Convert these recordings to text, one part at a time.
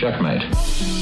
Checkmate.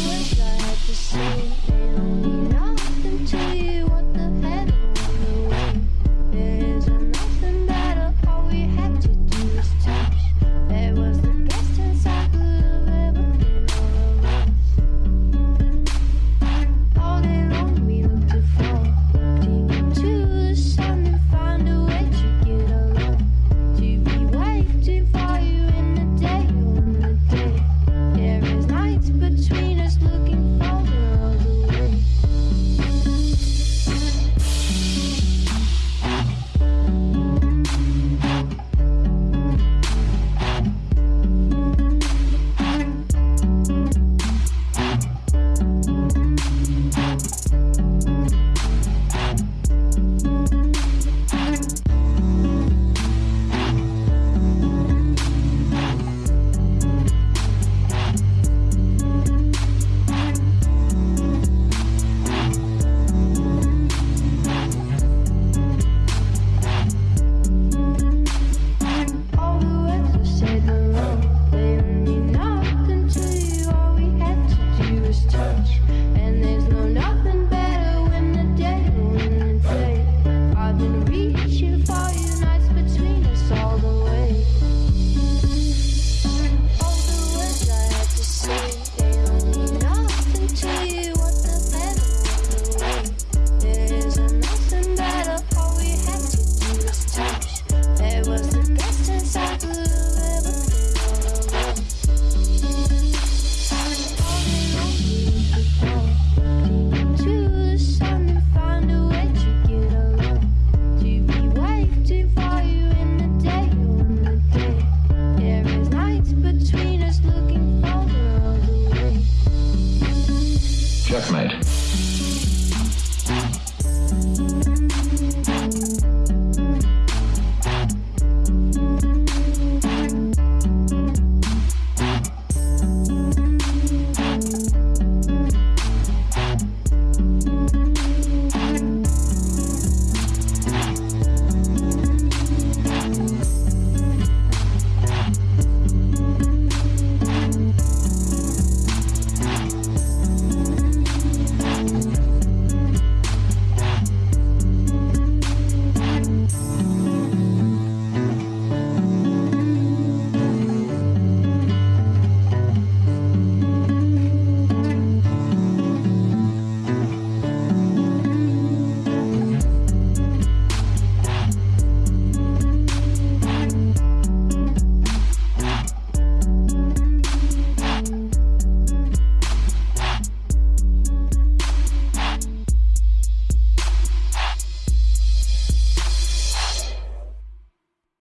checkmate.